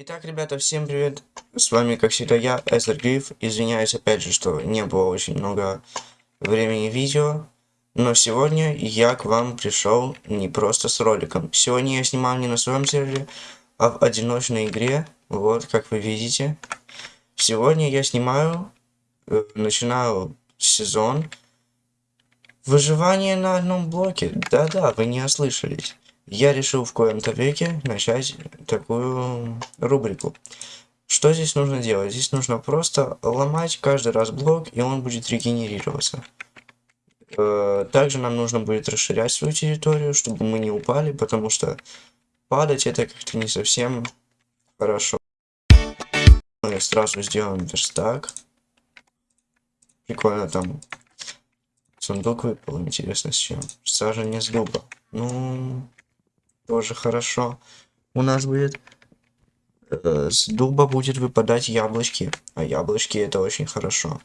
Итак, ребята, всем привет! С вами, как всегда, я, Эзер Гриф. Извиняюсь, опять же, что не было очень много времени видео. Но сегодня я к вам пришел не просто с роликом. Сегодня я снимал не на своем сервере, а в одиночной игре. Вот, как вы видите. Сегодня я снимаю, э, начинаю сезон выживание на одном блоке. Да-да, вы не ослышались я решил в коем-то веке начать такую рубрику. Что здесь нужно делать? Здесь нужно просто ломать каждый раз блок, и он будет регенерироваться. Э, также нам нужно будет расширять свою территорию, чтобы мы не упали, потому что падать это как-то не совсем хорошо. Мы сразу сделаем верстак. Прикольно там сундук выпал, интересно с чем. Саженец дуба. Ну, тоже хорошо. У нас будет э, с дуба будет выпадать яблочки. А яблочки это очень хорошо.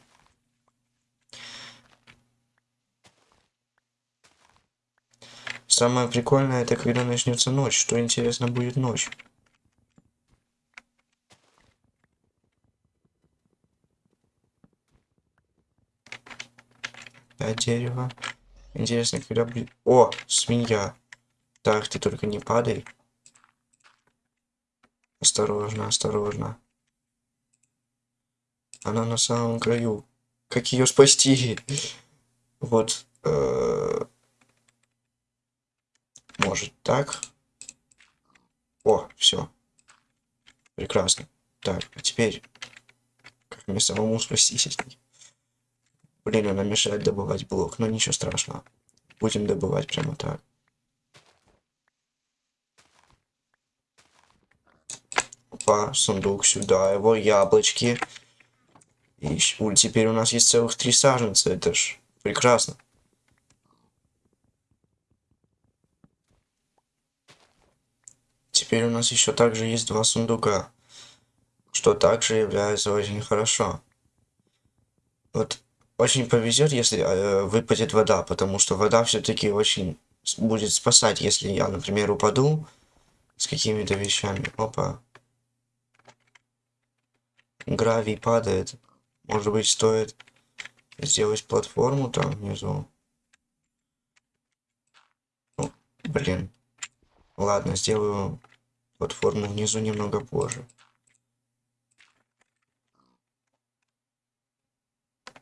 Самое прикольное это когда начнется ночь. Что интересно будет ночь. Опять дерево. Интересно, когда будет... О, свинья. Так, ты только не падай. Осторожно, осторожно. Она на самом краю. Как ее спасти? Вот. Э может так. О, все. Прекрасно. Так, а теперь как мне самому спастись от них? Блин, она мешает добывать блок, но ничего страшного. Будем добывать прямо так. Опа, сундук сюда, его яблочки. И теперь у нас есть целых три саженца, это ж прекрасно. Теперь у нас еще также есть два сундука, что также является очень хорошо. Вот очень повезет, если э, выпадет вода, потому что вода все-таки очень будет спасать, если я, например, упаду с какими-то вещами. Опа гравий падает. Может быть, стоит сделать платформу там внизу. Ну, блин. Ладно, сделаю платформу внизу немного позже.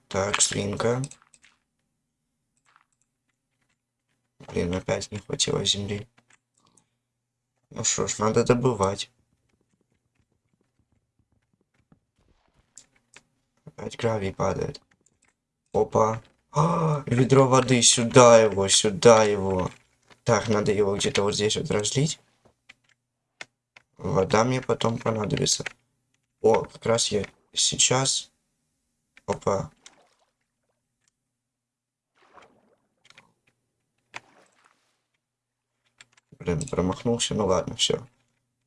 Так, свинка. Блин, опять не хватило земли. Ну что ж, надо добывать. Опять гравий падает. Опа. А, ведро воды, сюда его, сюда его. Так, надо его где-то вот здесь вот разлить. Вода мне потом понадобится. О, как раз я сейчас... Опа. Блин, промахнулся. Ну ладно, все.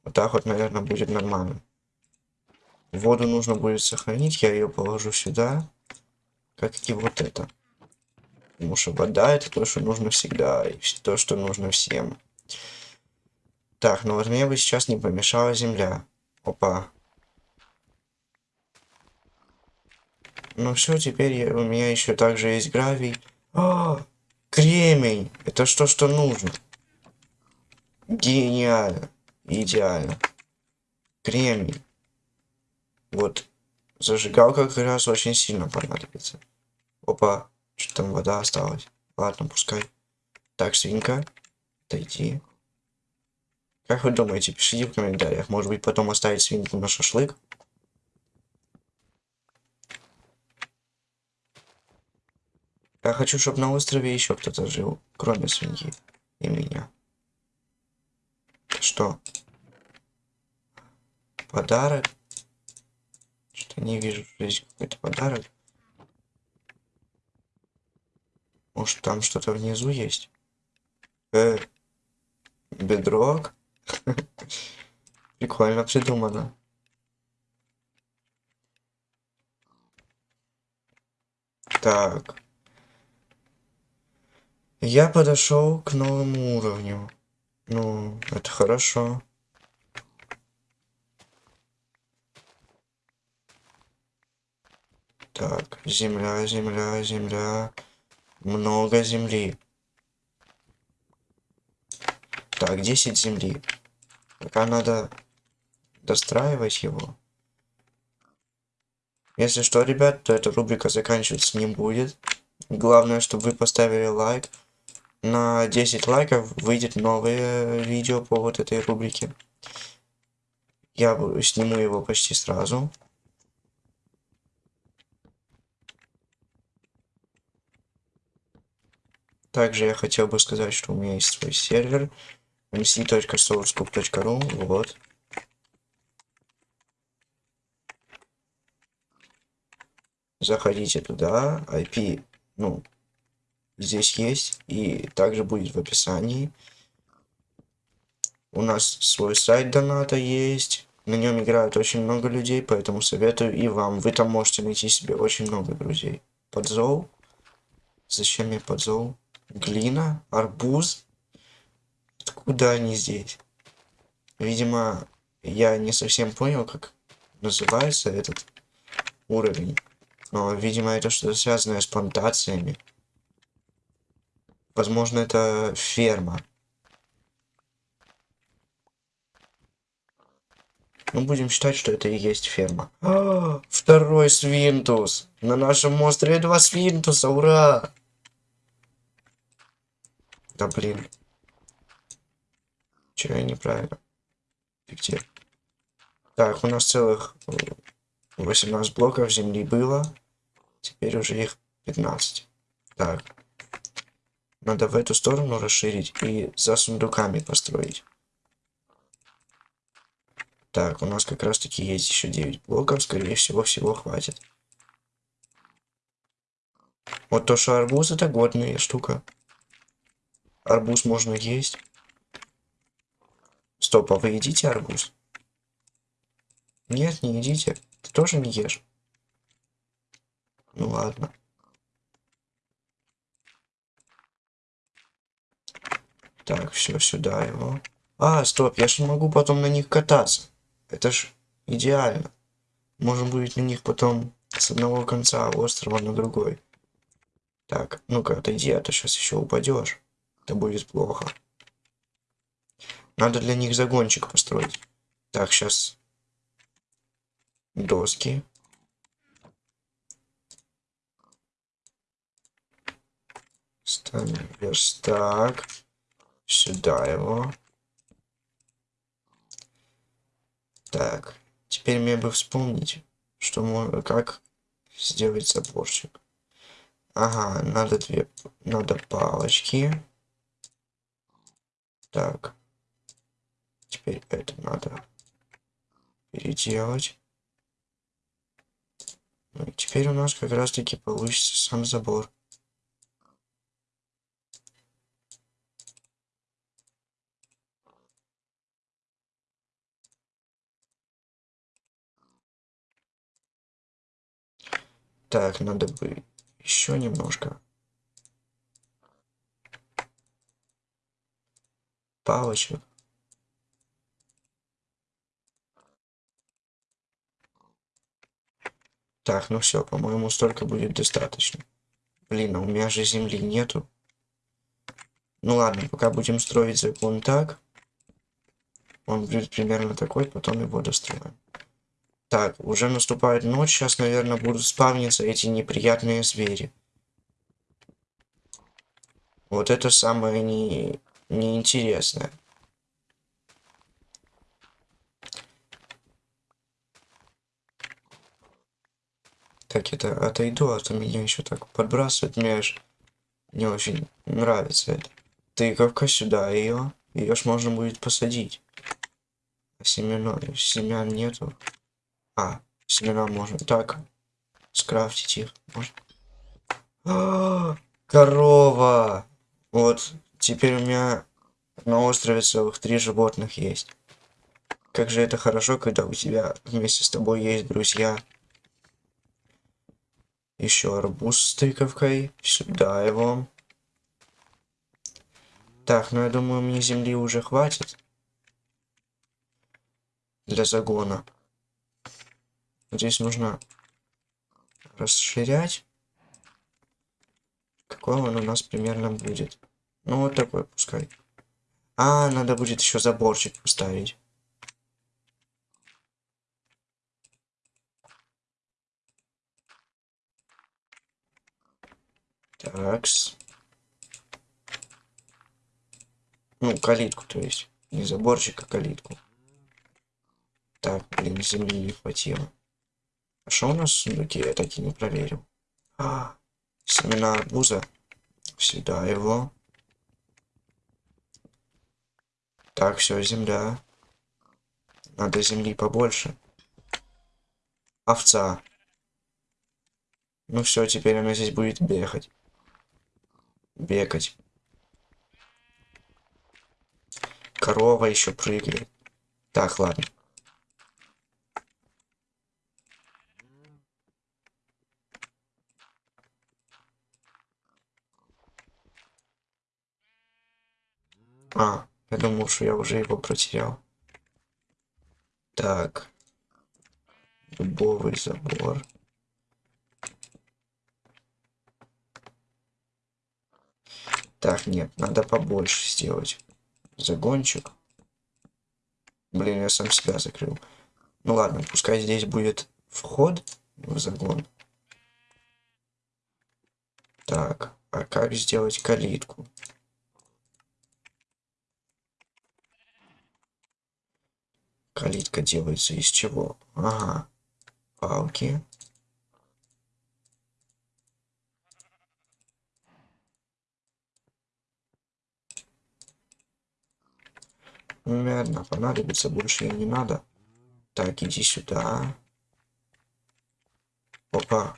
Вот так вот, наверное, будет нормально. Воду нужно будет сохранить, я ее положу сюда, как и вот это. Потому что вода это то, что нужно всегда, и то, что нужно всем. Так, ну вот мне бы сейчас не помешала земля. Опа. Ну все, теперь я, у меня еще также есть гравий. А, кремень! Это что, что нужно? Гениально. Идеально. Кремень. Вот. Зажигалка как раз очень сильно понадобится. Опа. Что там вода осталась? Ладно, пускай. Так, свинка. Отойди. Как вы думаете, пишите в комментариях. Может быть, потом оставить свинку на шашлык? Я хочу, чтобы на острове еще кто-то жил, кроме свиньи и меня. Что? Подарок? Не вижу, что здесь какой-то подарок. Может, там что-то внизу есть? Э, бедрок? Прикольно придумано. Так. Я подошел к новому уровню. Ну, это хорошо. Так, земля, земля, земля. Много земли. Так, 10 земли. Пока надо достраивать его. Если что, ребят, то эта рубрика заканчиваться не будет. Главное, чтобы вы поставили лайк. На 10 лайков выйдет новое видео по вот этой рубрике. Я сниму его почти сразу. Также я хотел бы сказать, что у меня есть свой сервер mc.sourcescoop.ru вот. Заходите туда, IP, ну, здесь есть, и также будет в описании. У нас свой сайт доната есть, на нем играют очень много людей, поэтому советую и вам. Вы там можете найти себе очень много друзей. Подзол. Зачем мне подзол? Глина, арбуз. Откуда они здесь? Видимо, я не совсем понял, как называется этот уровень. Но, видимо, это что-то связанное с плантациями. Возможно, это ферма. Ну, будем считать, что это и есть ферма. А, второй свинтус. На нашем острове два свинтуса, ура! Да блин. Че я неправильно? Где? Так, у нас целых 18 блоков земли было. Теперь уже их 15. Так. Надо в эту сторону расширить и за сундуками построить. Так, у нас как раз таки есть еще 9 блоков. Скорее всего, всего хватит. Вот то, что арбуз это годная штука. Арбуз можно есть. Стоп, а вы едите арбуз? Нет, не едите. Ты тоже не ешь? Ну ладно. Так, все, сюда его. А, стоп, я же могу потом на них кататься. Это ж идеально. Можем будет на них потом с одного конца острова на другой. Так, ну-ка, отойди, а то сейчас еще упадешь. Это будет плохо. Надо для них загончик построить. Так, сейчас. Доски. Ставим верстак. Сюда его. Так. Теперь мне бы вспомнить, что можно, как сделать заборчик. Ага, надо две, надо палочки. Так. Теперь это надо переделать. Ну и теперь у нас как раз таки получится сам забор. Так, надо бы еще немножко палочек. Так, ну все, по-моему, столько будет достаточно. Блин, а у меня же земли нету. Ну ладно, пока будем строить закон так. Он будет примерно такой, потом его достроим. Так, уже наступает ночь, сейчас, наверное, будут спавниться эти неприятные звери. Вот это самое не неинтересное. Так, это отойду, а то меня еще так подбрасывает. Мне аж не очень нравится это. Тыковка сюда ее. Ее ж можно будет посадить. А семена, семян нету. А, семена можно. Так, скрафтить их можно. А, корова! Вот, Теперь у меня на острове целых три животных есть. Как же это хорошо, когда у тебя вместе с тобой есть друзья. Еще арбуз с тыковкой. Сюда его. Так, ну я думаю, мне земли уже хватит. Для загона. Здесь нужно расширять. Какой он у нас примерно будет? Ну, вот такой пускай. А, надо будет еще заборчик поставить. Такс. Ну, калитку, то есть. Не заборчик, а калитку. Так, блин, земли не хватило. А что у нас в сундуке? Я так и не проверил. А, семена арбуза. Сюда его. Так, все, земля. Надо земли побольше. Овца. Ну все, теперь она здесь будет бегать. Бегать. Корова еще прыгает. Так, ладно. А, я думал, что я уже его протерял. Так. Дубовый забор. Так, нет, надо побольше сделать. Загончик. Блин, я сам себя закрыл. Ну ладно, пускай здесь будет вход в загон. Так, а как сделать калитку? Калитка делается из чего? Ага. Палки. Наверное, понадобится больше не надо. Так, иди сюда. Опа.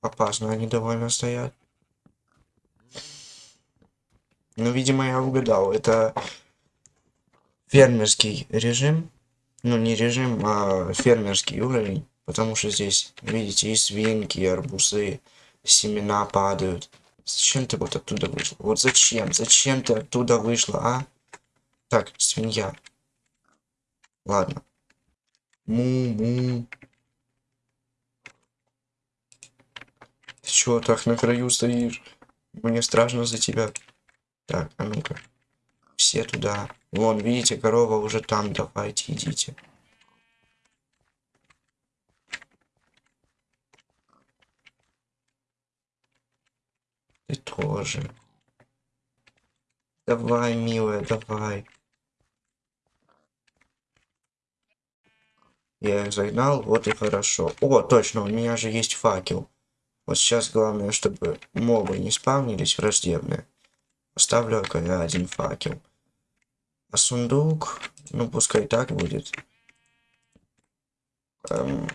Опасно они довольно стоят. Ну, видимо, я угадал. Это фермерский режим ну не режим, а фермерский уровень, потому что здесь, видите, и свинки, и арбузы, семена падают. Зачем ты вот оттуда вышла? Вот зачем? Зачем ты оттуда вышла, а? Так, свинья. Ладно. Му-му. Ты чего так на краю стоишь? Мне страшно за тебя. Так, а ну-ка. Все туда. Вон, видите, корова уже там. Давайте, идите. Ты тоже. Давай, милая, давай. Я их загнал, вот и хорошо. О, точно, у меня же есть факел. Вот сейчас главное, чтобы мобы не спавнились враждебные. Поставлю один факел. А сундук, ну пускай так будет. Эм,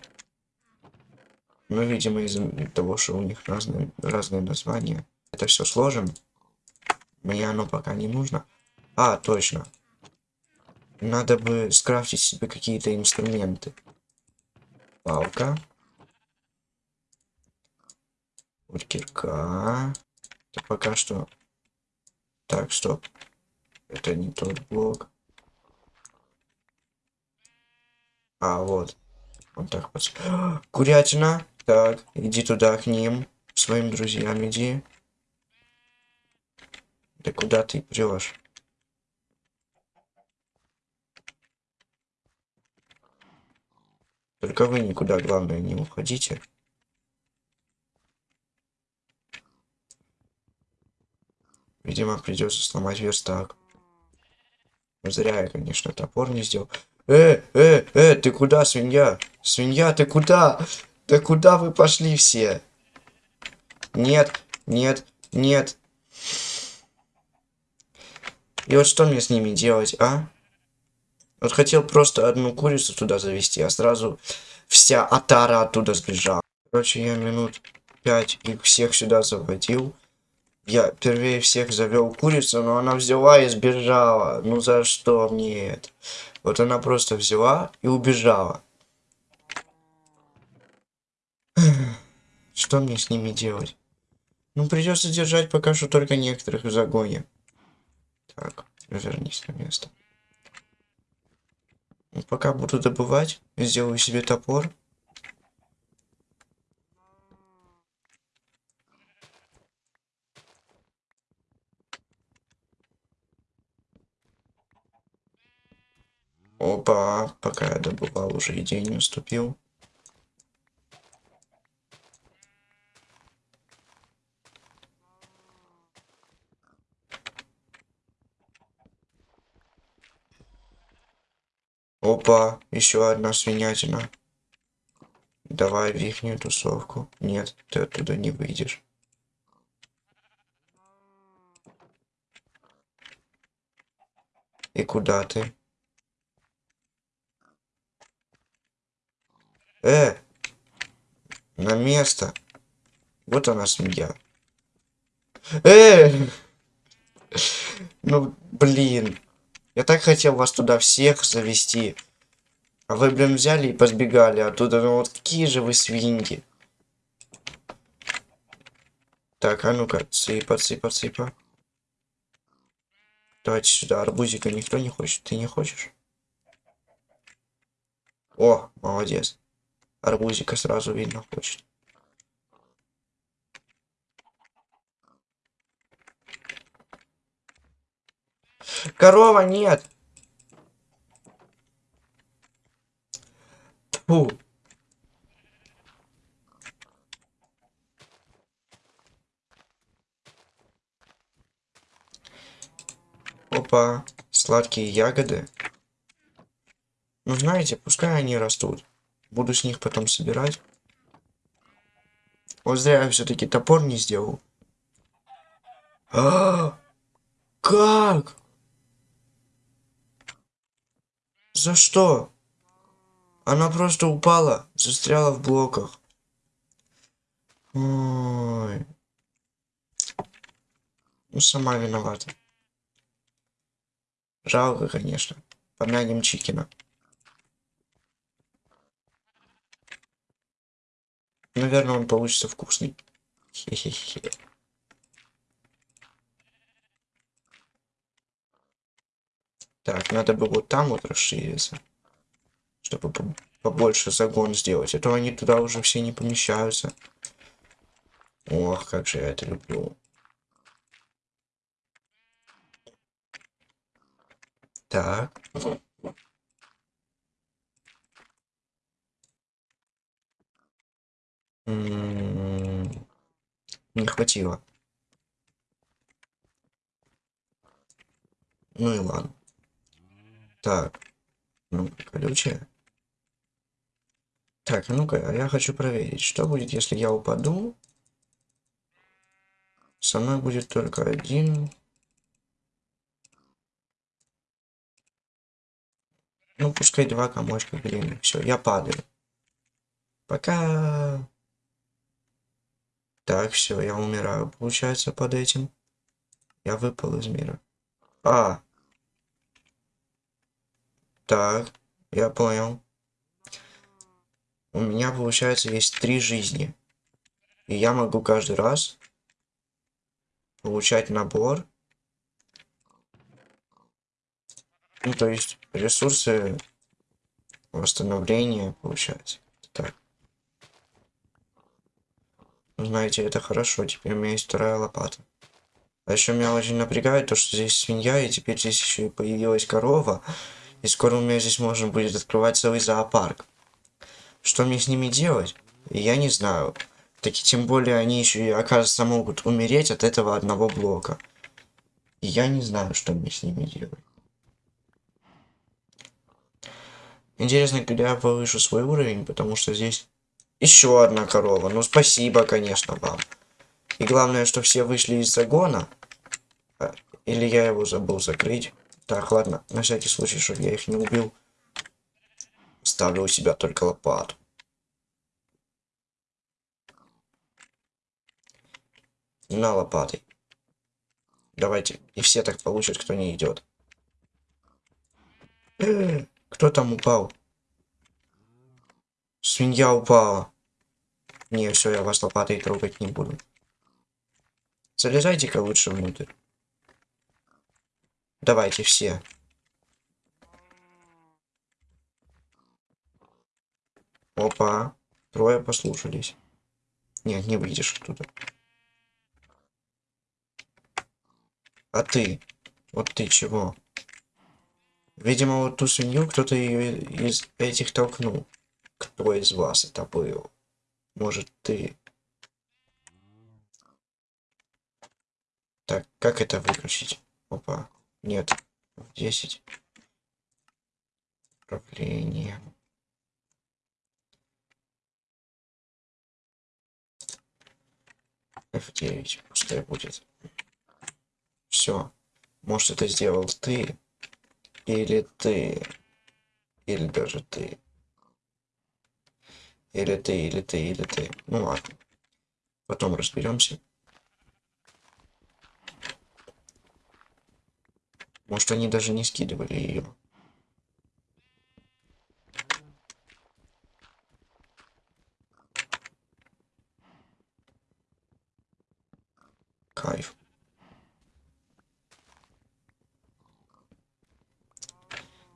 ну, видимо, из-за того, что у них разные, разные названия. Это все сложим. Мне оно пока не нужно. А, точно. Надо бы скрафтить себе какие-то инструменты. Палка. Кирка. Это пока что... Так, стоп. Это не тот блок. А, вот. Он так под... Курятина. Так, иди туда к ним. Своим друзьям иди. Да куда ты прешь? Только вы никуда, главное, не уходите. Видимо, придется сломать верстак. Зря я, конечно, топор не сделал. Э, э, э, ты куда, свинья? Свинья, ты куда? Да куда вы пошли все? Нет, нет, нет. И вот что мне с ними делать, а? Вот хотел просто одну курицу туда завести, а сразу вся отара оттуда сбежала. Короче, я минут пять их всех сюда заводил. Я впервые всех завел курицу, но она взяла и сбежала. Ну за что мне это? Вот она просто взяла и убежала. Что мне с ними делать? Ну придется держать пока что только некоторых в загоне. Так, вернись на место. Ну, пока буду добывать, сделаю себе топор. Опа, пока я добывал, уже и день наступил. Опа, еще одна свинятина. Давай в ихнюю тусовку. Нет, ты оттуда не выйдешь. И куда ты? Э! На место. Вот она семья. Э! Ну, блин. Я так хотел вас туда всех завести. А вы, блин, взяли и позбегали оттуда. Ну вот какие же вы свиньи. Так, а ну-ка, цыпа, цыпа, цыпа. Давайте сюда, арбузика никто не хочет. Ты не хочешь? О, молодец. Арбузика сразу видно хочет. Корова нет. Фу. Опа, сладкие ягоды. Ну, знаете, пускай они растут. Буду с них потом собирать. Вот зря я все-таки топор не сделал. А, как? За что? Она просто упала, застряла в блоках. Ой. Ну, сама виновата. Жалко, конечно. Помянем Чикина. Наверное, он получится вкусный. Хе-хе-хе. Так, надо бы вот там вот расшириться. Чтобы побольше загон сделать. А то они туда уже все не помещаются. Ох, как же я это люблю. Так. Не хватило. Ну и ладно. Так. Ну, колючая. Так, ну-ка, а я хочу проверить, что будет, если я упаду. Со мной будет только один. Ну, пускай два комочка глины. Все, я падаю. Пока. Так, все, я умираю, получается, под этим. Я выпал из мира. А, так, я понял. У меня, получается, есть три жизни. И я могу каждый раз получать набор. Ну, то есть ресурсы восстановления получать. Так. Знаете, это хорошо. Теперь у меня есть вторая лопата. А еще меня очень напрягает то, что здесь свинья, и теперь здесь еще и появилась корова. И скоро у меня здесь можно будет открывать целый зоопарк. Что мне с ними делать? Я не знаю. Так и тем более они еще и, оказывается, могут умереть от этого одного блока. И я не знаю, что мне с ними делать. Интересно, когда я повышу свой уровень, потому что здесь еще одна корова. Ну, спасибо, конечно, вам. И главное, что все вышли из загона. А, или я его забыл закрыть. Так, ладно, на всякий случай, чтобы я их не убил. Ставлю у себя только лопату. На лопатой. Давайте. И все так получат, кто не идет. Кто там упал? Свинья упала. Не, все, я вас лопатой трогать не буду. Залезайте-ка лучше внутрь. Давайте все. Опа. Трое послушались. Нет, не выйдешь оттуда. А ты? Вот ты чего? Видимо, вот ту свинью кто-то из этих толкнул. Кто из вас это был? Может, ты? Так, как это выключить? Опа. Нет. В 10. Управление. F9. Пускай будет. Все. Может, это сделал ты. Или ты. Или даже ты. Или ты, или ты, или ты. Ну ладно. Потом разберемся. Может, они даже не скидывали ее. Кайф.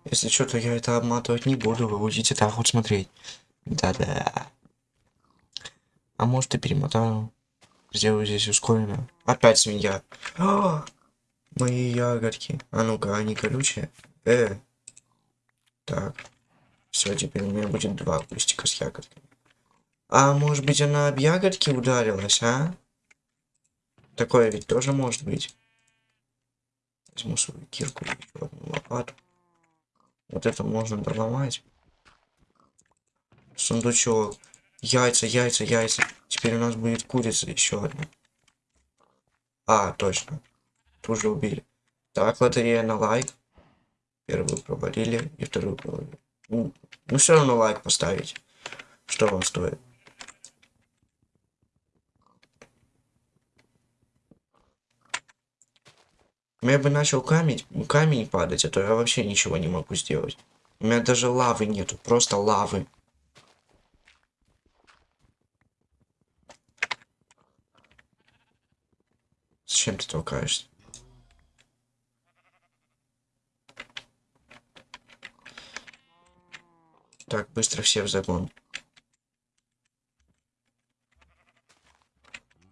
Если что, то я это обматывать не буду, вы будете так вот смотреть. Да-да. А может и перемотаю. Сделаю здесь ускоренно. Опять свинья. А, мои ягодки. А ну-ка, они колючие. Э. Так. Все, теперь у меня будет два кустика с ягодками. А может быть она об ягодки ударилась, а? Такое ведь тоже может быть. Возьму свою кирку и одну лопату. Вот это можно доломать. Сундучок. Яйца, яйца, яйца. Теперь у нас будет курица еще одна. А, точно. Тоже убили. Так, лотерея на лайк. Первую провалили и вторую провалили. Ну, ну все равно лайк поставить. Что вам стоит? Я бы начал камень, камень падать, а то я вообще ничего не могу сделать. У меня даже лавы нету, просто лавы. Зачем ты толкаешься? Так, быстро все в загон.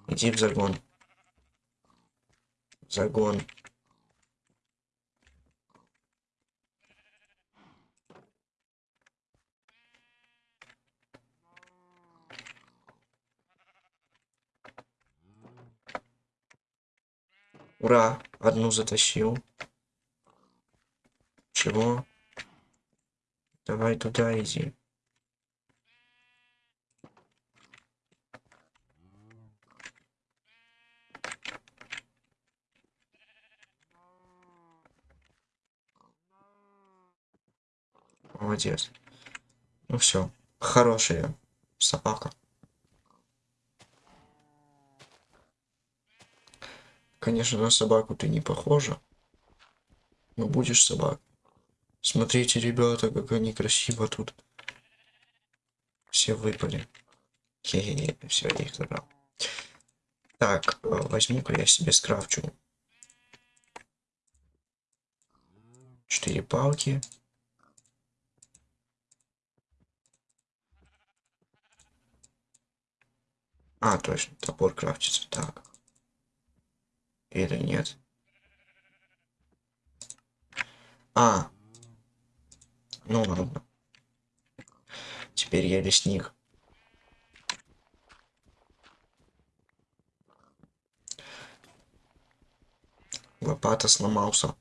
Иди в загон. Загон. Ура! Одну затащил. Чего? Давай туда иди. Молодец. Ну все. Хорошая собака. Конечно, на собаку ты не похожа. Но будешь собак. Смотрите, ребята, как они красиво тут. Все выпали. Хе-хе-хе, все, я их забрал. Так, э, возьму-ка я себе скрафчу. Четыре палки. А, точно, топор крафтится. Так. Или нет? А. Ну ладно. Теперь я лесник. Лопата сломался.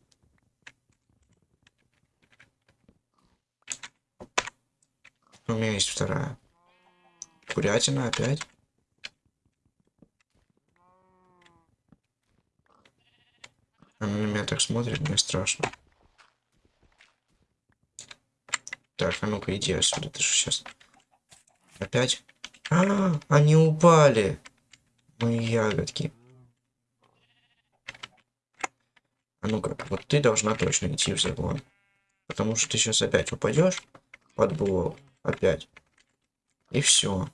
У меня есть вторая. Курятина опять. Она на меня так смотрит, мне страшно. Так, а ну-ка иди отсюда, ты же сейчас. Опять? А, -а, а, они упали. Мои ягодки. А ну-ка, вот ты должна точно идти в загон. Потому что ты сейчас опять упадешь под блок. Опять. И все.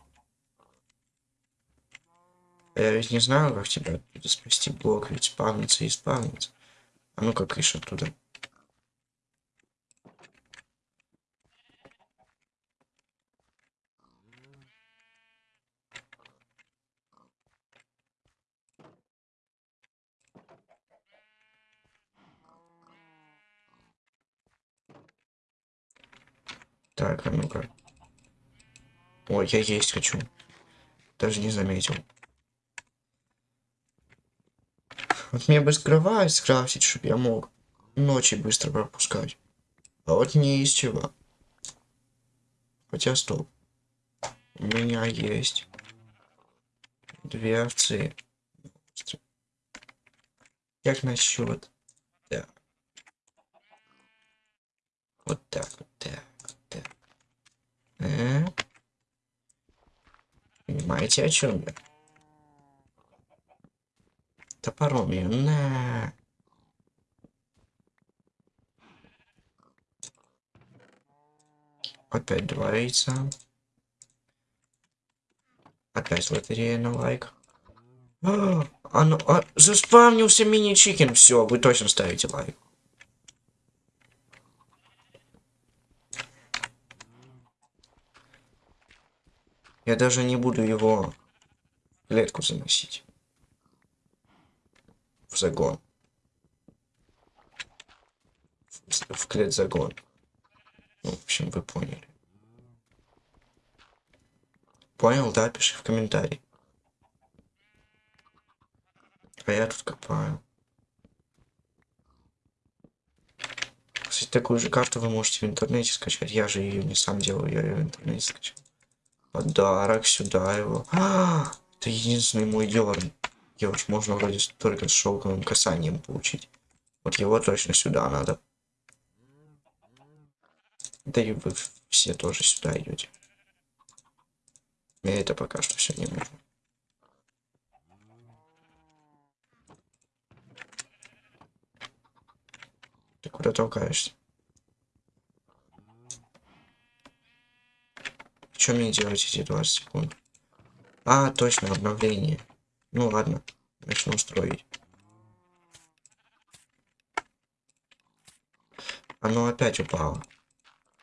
Я ведь не знаю, как тебя спасти блок, ведь спавнится и спавнится. А ну-ка, кыш оттуда. Так, а ну-ка. Ой, я есть хочу. Даже не заметил. Вот мне бы скрывать, скрафтить, чтобы я мог ночи быстро пропускать. А вот не из чего. Хотя стоп. У меня есть две овцы. Как насчет? Да. Вот так, вот так, вот так. Э? Понимаете, о чем я? Топором ее на. Опять два яйца. Опять лотерея на лайк. А, оно, а, заспавнился мини-чикен. Все, вы точно ставите лайк. Я даже не буду его клетку заносить. Загон. В, в клет загон. Ну, в общем, вы поняли. Понял, да? Пиши в комментарий. А я тут копаю. Кстати, такую же карту вы можете в интернете скачать. Я же ее не сам делаю, я ее в интернете скачал. Подарок сюда его. А, это единственный мой дерн. Ж можно вроде только с шелковым касанием получить. Вот его точно сюда надо. Да и вы все тоже сюда идете. Мне это пока что все не нужно. Ты куда толкаешься? Что мне делать эти 20 секунд? А, точно, обновление. Ну ладно, начну строить. Оно опять упало.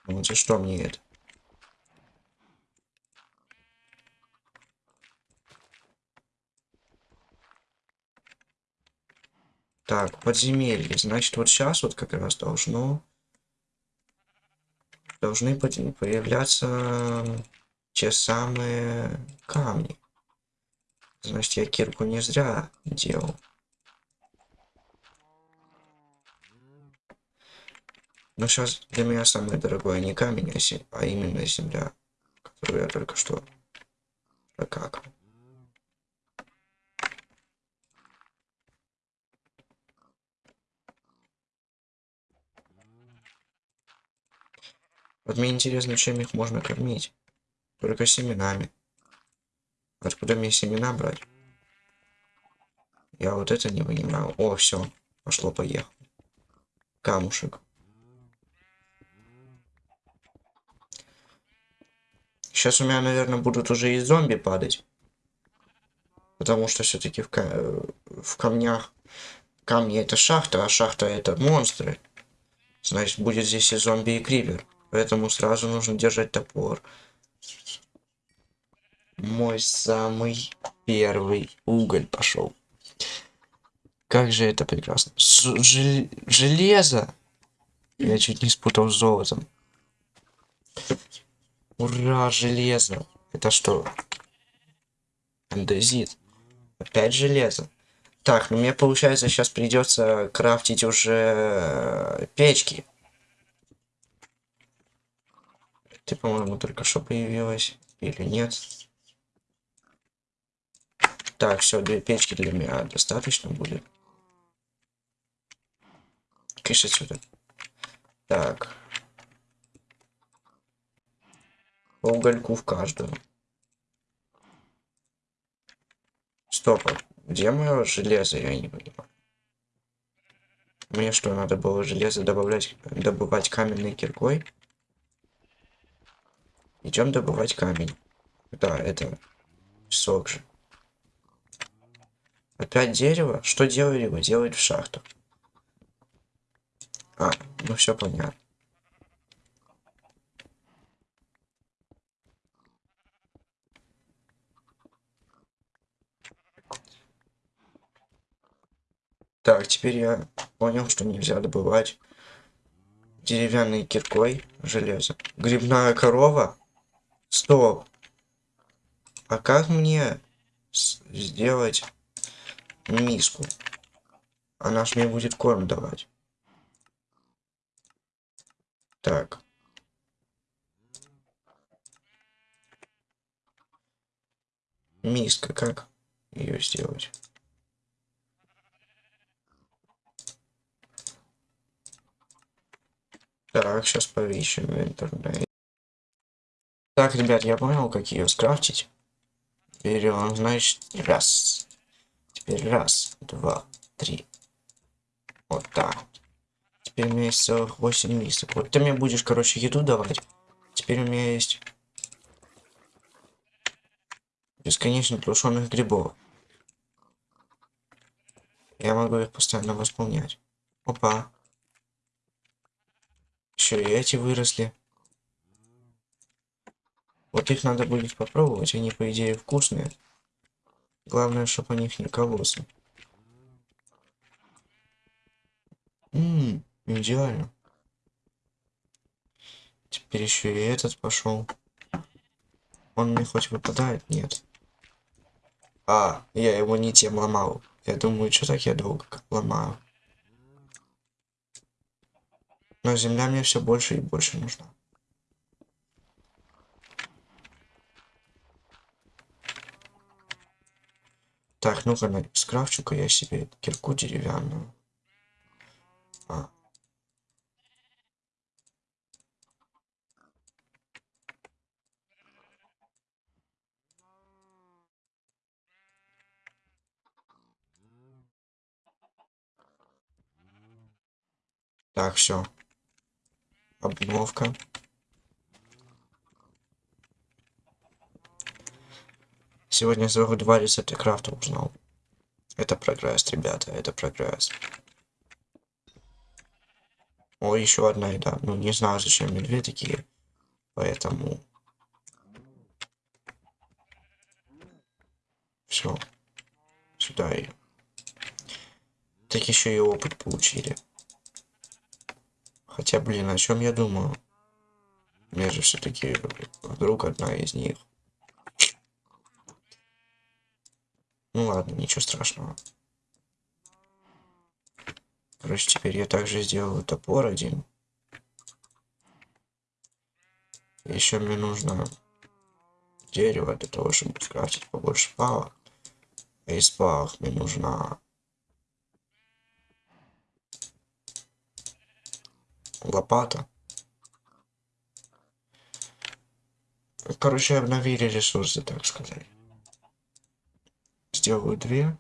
Вот за что мне это? Так, подземелье. Значит, вот сейчас вот как раз должно... Должны появляться те самые камни. Значит, я кирку не зря делал. Но сейчас для меня самое дорогое не камень, а, а именно земля, которую я только что прокакал. Вот мне интересно, чем их можно кормить. Только семенами. Откуда мне семена брать? Я вот это не понимаю. О, все. Пошло-поехало. Камушек. Сейчас у меня, наверное, будут уже и зомби падать. Потому что все-таки в, ка в камнях... Камни это шахта, а шахта это монстры. Значит, будет здесь и зомби, и кривер. Поэтому сразу нужно держать топор. Мой самый первый уголь пошел. Как же это прекрасно. Жел железо! Я чуть не спутал с золотом. Ура, железо! Это что? Андезит. Опять железо. Так, ну мне получается сейчас придется крафтить уже печки. Ты, по-моему, только что появилась. Или нет? Так, все, две печки для меня достаточно будет. Кыш отсюда. Так. Угольку в каждую. Стоп, а где мое железо, я не понимаю. Мне что, надо было железо добавлять, добывать каменной киркой? Идем добывать камень. Да, это сок же. Опять дерево? Что делали его? Делают в шахту. А, ну все понятно. Так, теперь я понял, что нельзя добывать деревянной киркой железо. Грибная корова? Стоп. А как мне сделать миску? Она ж мне будет корм давать. Так. Миска, как ее сделать? Так, сейчас поищем в интернете. Так, ребят, я понял, как ее скрафтить. Берем, значит, раз. Теперь раз, два, три. Вот так. Теперь у меня есть целых 8 мисок. Вот ты мне будешь, короче, еду давать. Теперь у меня есть бесконечно тушеных грибов. Я могу их постоянно восполнять. Опа. Еще и эти выросли. Вот их надо будет попробовать. Они, по идее, вкусные. Главное, чтобы о них не кололся. Ммм, идеально. Теперь еще и этот пошел. Он мне хоть выпадает? Нет. А, я его не тем ломал. Я думаю, что так я долго ломаю. Но земля мне все больше и больше нужна. Так, ну-ка, скрафчу-ка я себе кирку деревянную. А. Так, все. Обновка. Сегодня сразу два рецепта крафта узнал. Это прогресс, ребята, это прогресс. О, еще одна еда. Ну, не знаю, зачем мне две такие. Поэтому... Все. Сюда и... Так еще и опыт получили. Хотя, блин, о чем я думаю? Мне же все-таки вдруг одна из них. Ну ладно, ничего страшного. Короче, теперь я также сделаю топор один. Еще мне нужно дерево для того, чтобы скрафтить побольше палок. А из палок мне нужна лопата. Короче, обновили ресурсы, так сказать. Сделаю две.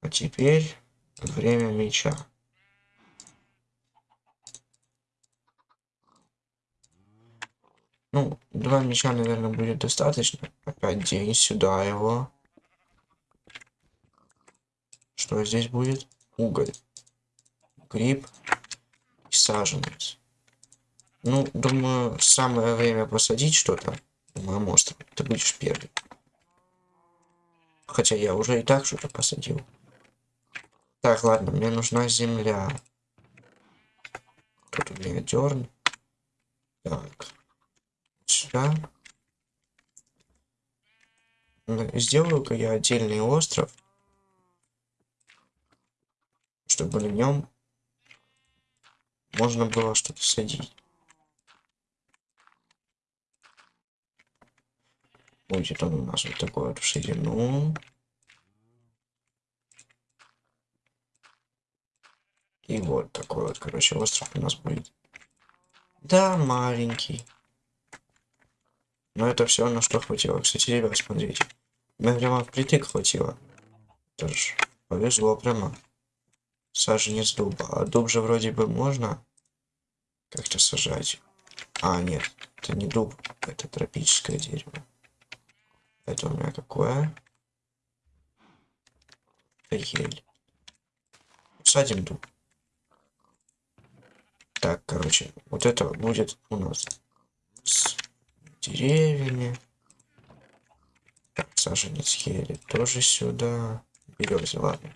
А теперь время меча. Ну, два меча, наверное, будет достаточно. Опять день сюда его. Что здесь будет? Уголь. Гриб саженец. Ну, думаю, самое время посадить что-то моем острове. Ты будешь первый. Хотя я уже и так что-то посадил. Так, ладно, мне нужна земля. Тут у меня дерн. Так. Сюда. Сделаю-ка я отдельный остров. Чтобы на нем можно было что-то садить. Будет он у нас вот такой вот в ширину. И вот такой вот, короче, остров у нас будет. Да, маленький. Но это все на что хватило. Кстати, ребят, смотрите. Мне прямо впритык хватило. Тоже повезло прямо саженец дуба. А дуб же вроде бы можно как-то сажать. А, нет, это не дуб, это тропическое дерево. Это у меня какое? Ель. Садим дуб. Так, короче, вот это будет у нас с деревьями. Саженец ели тоже сюда. Беремся, ладно.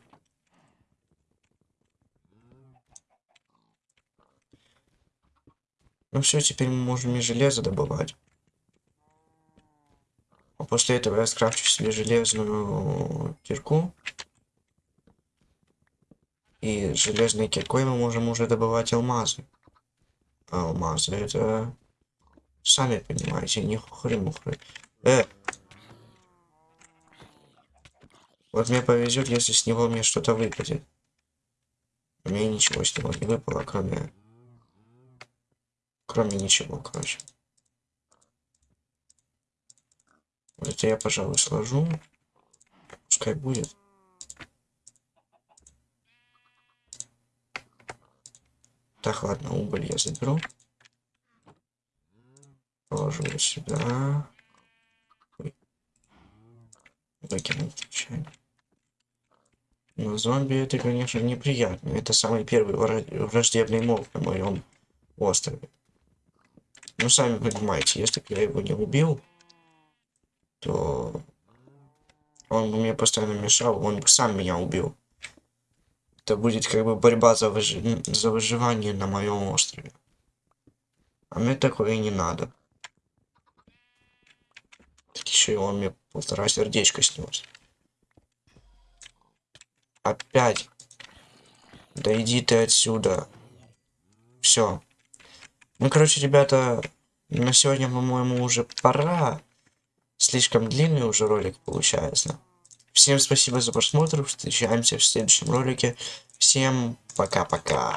Ну все, теперь мы можем и железо добывать. А после этого я скрафчу себе железную кирку. И железной киркой мы можем уже добывать алмазы. А алмазы это... Сами понимаете, не хухры-мухры. Э! Вот мне повезет, если с него мне что-то выпадет. Мне ничего с него не выпало, кроме... Кроме ничего, короче. Это я, пожалуй, сложу. Пускай будет. Так, ладно, уголь я заберу. Положу его сюда. Ой. Выкину случайно. Но зомби это, конечно, неприятно. Это самый первый вра- враждебный моб на моем острове. Ну, сами понимаете, если бы я его не убил, то он бы мне постоянно мешал, он бы сам меня убил. Это будет как бы борьба за, выжи- за выживание на моем острове. А мне такое не надо. Так еще и он мне полтора сердечка снес. Опять. Да иди ты отсюда. Все. Ну, короче, ребята, на сегодня, по-моему, уже пора. Слишком длинный уже ролик получается. Всем спасибо за просмотр. Встречаемся в следующем ролике. Всем пока-пока.